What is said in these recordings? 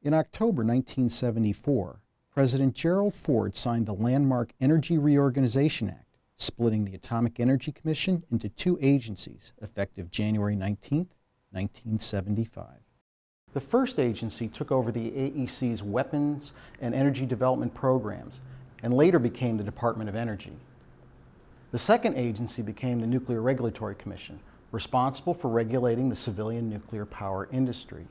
In October 1974, President Gerald Ford signed the landmark Energy Reorganization Act, splitting the Atomic Energy Commission into two agencies effective January 19, 1975. The first agency took over the AEC's weapons and energy development programs and later became the Department of Energy. The second agency became the Nuclear Regulatory Commission, responsible for regulating the civilian nuclear power industry.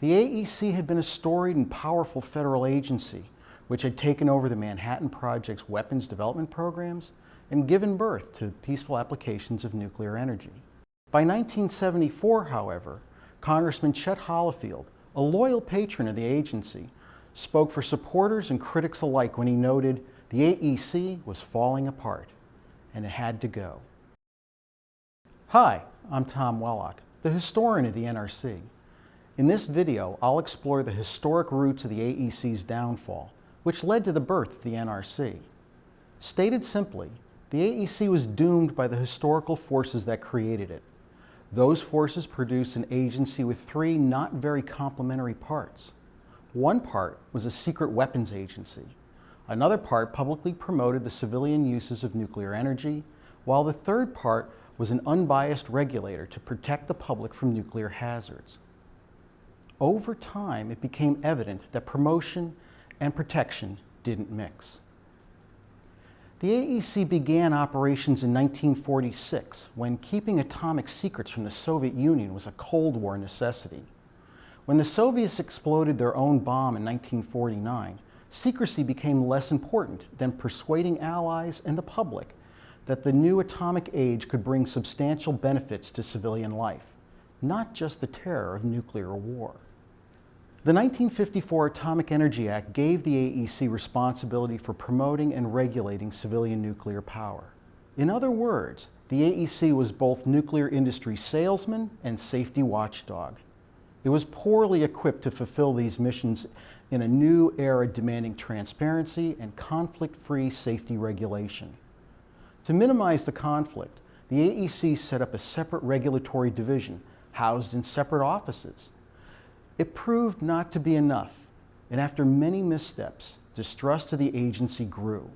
The AEC had been a storied and powerful federal agency which had taken over the Manhattan Project's weapons development programs and given birth to peaceful applications of nuclear energy. By 1974, however, Congressman Chet Holifield, a loyal patron of the agency, spoke for supporters and critics alike when he noted the AEC was falling apart and it had to go. Hi, I'm Tom Wellock, the historian of the NRC. In this video, I'll explore the historic roots of the AEC's downfall, which led to the birth of the NRC. Stated simply, the AEC was doomed by the historical forces that created it. Those forces produced an agency with three not very complementary parts. One part was a secret weapons agency. Another part publicly promoted the civilian uses of nuclear energy, while the third part was an unbiased regulator to protect the public from nuclear hazards. Over time, it became evident that promotion and protection didn't mix. The AEC began operations in 1946 when keeping atomic secrets from the Soviet Union was a Cold War necessity. When the Soviets exploded their own bomb in 1949, secrecy became less important than persuading allies and the public that the new atomic age could bring substantial benefits to civilian life, not just the terror of nuclear war. The 1954 Atomic Energy Act gave the AEC responsibility for promoting and regulating civilian nuclear power. In other words, the AEC was both nuclear industry salesman and safety watchdog. It was poorly equipped to fulfill these missions in a new era demanding transparency and conflict-free safety regulation. To minimize the conflict, the AEC set up a separate regulatory division housed in separate offices it proved not to be enough, and after many missteps, distrust of the agency grew.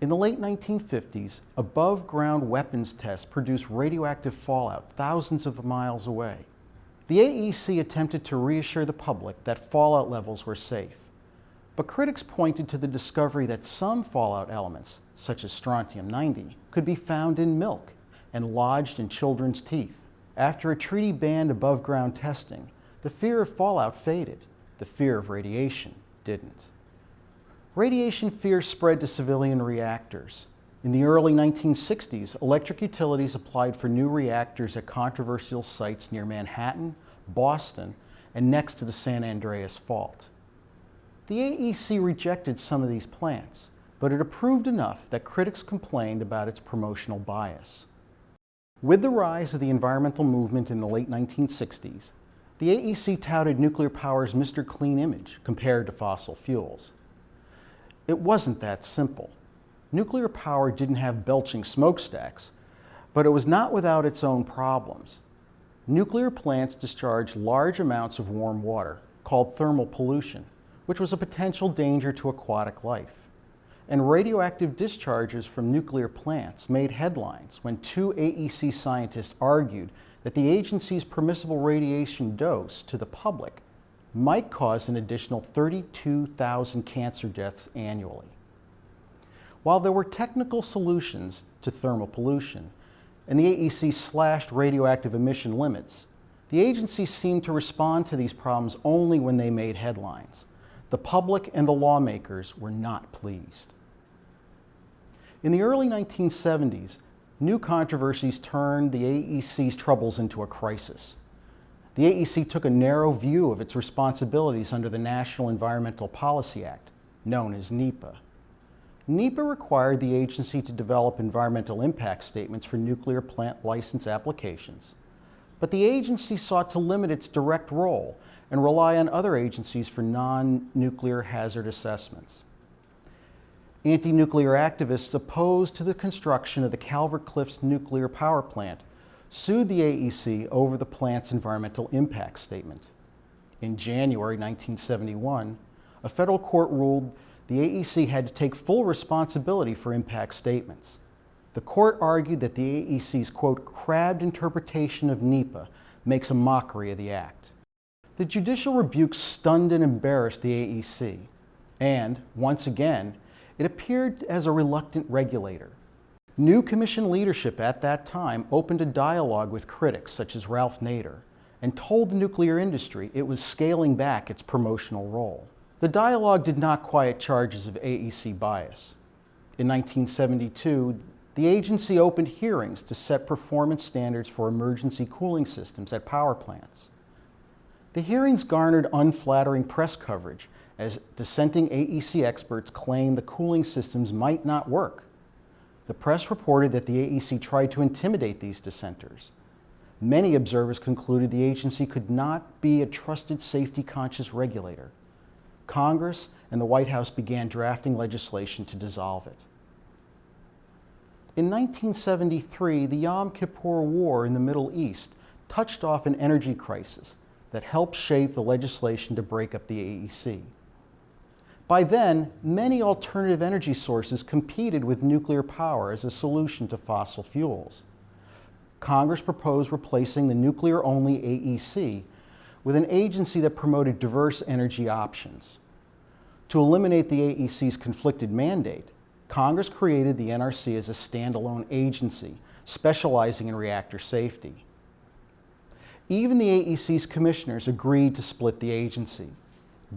In the late 1950s, above-ground weapons tests produced radioactive fallout thousands of miles away. The AEC attempted to reassure the public that fallout levels were safe. But critics pointed to the discovery that some fallout elements, such as strontium-90, could be found in milk and lodged in children's teeth. After a treaty banned above-ground testing, the fear of fallout faded. The fear of radiation didn't. Radiation fear spread to civilian reactors. In the early 1960s, electric utilities applied for new reactors at controversial sites near Manhattan, Boston, and next to the San Andreas Fault. The AEC rejected some of these plants, but it approved enough that critics complained about its promotional bias. With the rise of the environmental movement in the late 1960s, the AEC touted nuclear power's Mr. Clean image compared to fossil fuels. It wasn't that simple. Nuclear power didn't have belching smokestacks, but it was not without its own problems. Nuclear plants discharged large amounts of warm water, called thermal pollution, which was a potential danger to aquatic life. And radioactive discharges from nuclear plants made headlines when two AEC scientists argued that the agency's permissible radiation dose to the public might cause an additional 32,000 cancer deaths annually. While there were technical solutions to thermal pollution, and the AEC slashed radioactive emission limits, the agency seemed to respond to these problems only when they made headlines. The public and the lawmakers were not pleased. In the early 1970s, new controversies turned the AEC's troubles into a crisis. The AEC took a narrow view of its responsibilities under the National Environmental Policy Act, known as NEPA. NEPA required the agency to develop environmental impact statements for nuclear plant license applications, but the agency sought to limit its direct role and rely on other agencies for non-nuclear hazard assessments anti-nuclear activists opposed to the construction of the Calvert Cliffs nuclear power plant sued the AEC over the plant's environmental impact statement. In January 1971, a federal court ruled the AEC had to take full responsibility for impact statements. The court argued that the AEC's, quote, crabbed interpretation of NEPA makes a mockery of the act. The judicial rebuke stunned and embarrassed the AEC, and, once again, it appeared as a reluctant regulator. New commission leadership at that time opened a dialogue with critics such as Ralph Nader and told the nuclear industry it was scaling back its promotional role. The dialogue did not quiet charges of AEC bias. In 1972, the agency opened hearings to set performance standards for emergency cooling systems at power plants. The hearings garnered unflattering press coverage as dissenting AEC experts claimed the cooling systems might not work. The press reported that the AEC tried to intimidate these dissenters. Many observers concluded the agency could not be a trusted safety-conscious regulator. Congress and the White House began drafting legislation to dissolve it. In 1973, the Yom Kippur War in the Middle East touched off an energy crisis that helped shape the legislation to break up the AEC. By then, many alternative energy sources competed with nuclear power as a solution to fossil fuels. Congress proposed replacing the nuclear-only AEC with an agency that promoted diverse energy options. To eliminate the AEC's conflicted mandate, Congress created the NRC as a standalone agency specializing in reactor safety. Even the AEC's commissioners agreed to split the agency.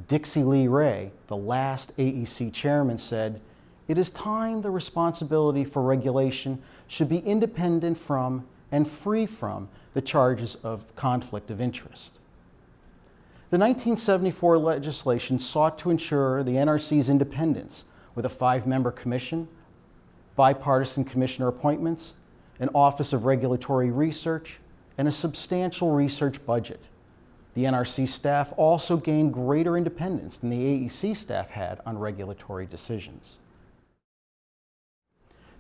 Dixie Lee Ray, the last AEC chairman, said, it is time the responsibility for regulation should be independent from and free from the charges of conflict of interest. The 1974 legislation sought to ensure the NRC's independence with a five-member commission, bipartisan commissioner appointments, an Office of Regulatory Research, and a substantial research budget. The NRC staff also gained greater independence than the AEC staff had on regulatory decisions.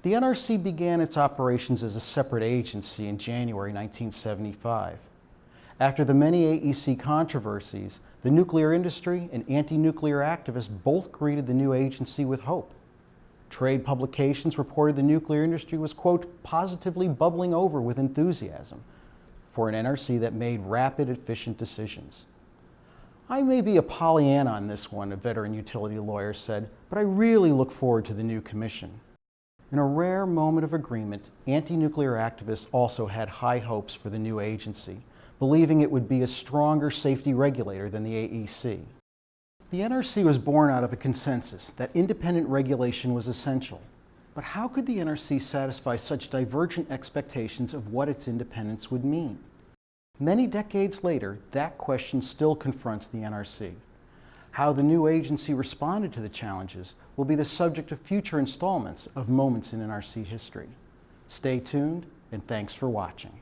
The NRC began its operations as a separate agency in January 1975. After the many AEC controversies, the nuclear industry and anti-nuclear activists both greeted the new agency with hope. Trade publications reported the nuclear industry was, quote, positively bubbling over with enthusiasm for an NRC that made rapid, efficient decisions. I may be a Pollyanna on this one, a veteran utility lawyer said, but I really look forward to the new commission. In a rare moment of agreement, anti-nuclear activists also had high hopes for the new agency, believing it would be a stronger safety regulator than the AEC. The NRC was born out of a consensus that independent regulation was essential, but how could the NRC satisfy such divergent expectations of what its independence would mean? Many decades later, that question still confronts the NRC. How the new agency responded to the challenges will be the subject of future installments of Moments in NRC History. Stay tuned, and thanks for watching.